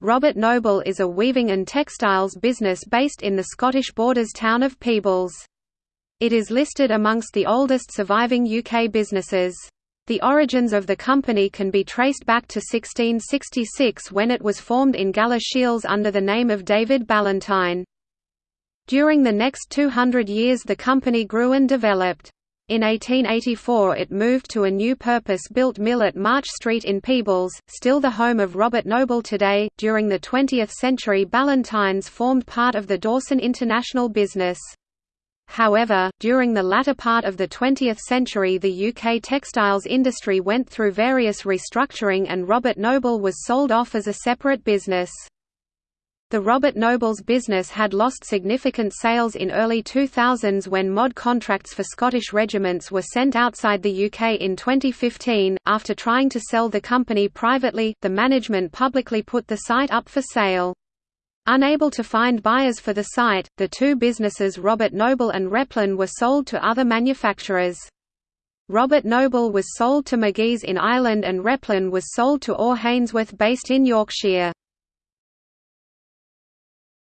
Robert Noble is a weaving and textiles business based in the Scottish Borders town of Peebles. It is listed amongst the oldest surviving UK businesses. The origins of the company can be traced back to 1666 when it was formed in Galashiels under the name of David Ballantyne. During the next 200 years the company grew and developed. In 1884 it moved to a new purpose-built mill at March Street in Peebles, still the home of Robert Noble today. During the 20th century Ballantynes formed part of the Dawson International business. However, during the latter part of the 20th century the UK textiles industry went through various restructuring and Robert Noble was sold off as a separate business. The Robert Noble's business had lost significant sales in early 2000s when MoD contracts for Scottish regiments were sent outside the UK in 2015. After trying to sell the company privately, the management publicly put the site up for sale. Unable to find buyers for the site, the two businesses Robert Noble and Replan were sold to other manufacturers. Robert Noble was sold to Magee's in Ireland and Replan was sold to Orr Hainsworth based in Yorkshire.